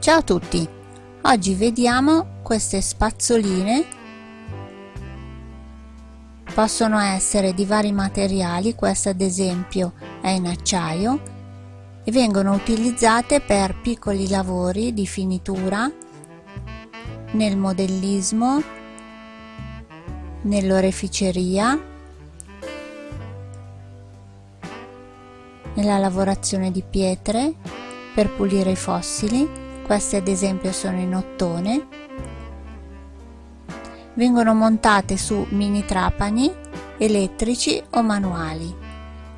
Ciao a tutti! Oggi vediamo queste spazzoline possono essere di vari materiali, questa ad esempio è in acciaio e vengono utilizzate per piccoli lavori di finitura nel modellismo, nell'oreficeria, nella lavorazione di pietre, per pulire i fossili queste ad esempio sono in ottone. Vengono montate su mini trapani elettrici o manuali.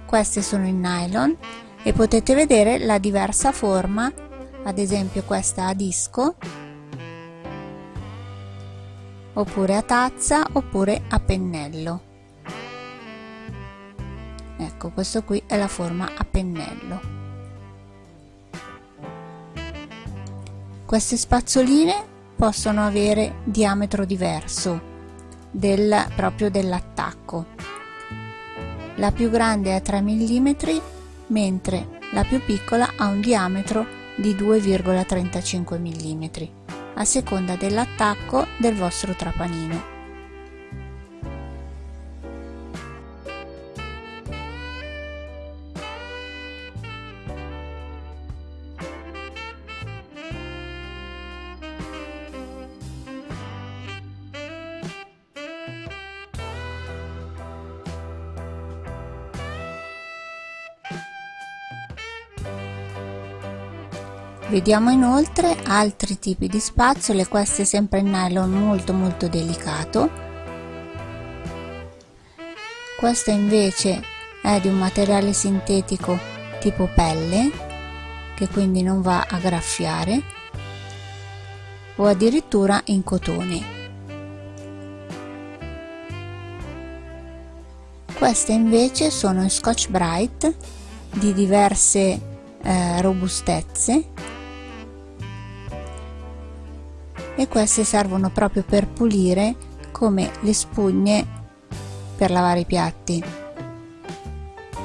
Queste sono in nylon e potete vedere la diversa forma ad esempio questa a disco oppure a tazza oppure a pennello. Ecco questo qui è la forma a pennello Queste spazzoline possono avere diametro diverso del, proprio dell'attacco. La più grande è 3 mm mentre la più piccola ha un diametro di 2,35 mm a seconda dell'attacco del vostro trapanino. Vediamo inoltre altri tipi di spazzole, queste sempre in nylon molto molto delicato. Questa invece è di un materiale sintetico tipo pelle, che quindi non va a graffiare, o addirittura in cotone. Queste invece sono Scotch Bright di diverse eh, robustezze e queste servono proprio per pulire come le spugne per lavare i piatti.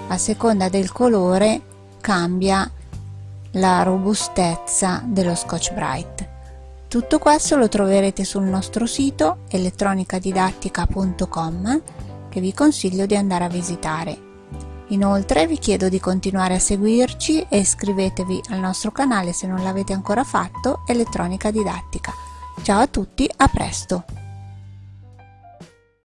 A seconda del colore cambia la robustezza dello scotch bright. Tutto questo lo troverete sul nostro sito elettronicadidattica.com che vi consiglio di andare a visitare. Inoltre vi chiedo di continuare a seguirci e iscrivetevi al nostro canale se non l'avete ancora fatto, Elettronica Didattica. Ciao a tutti, a presto!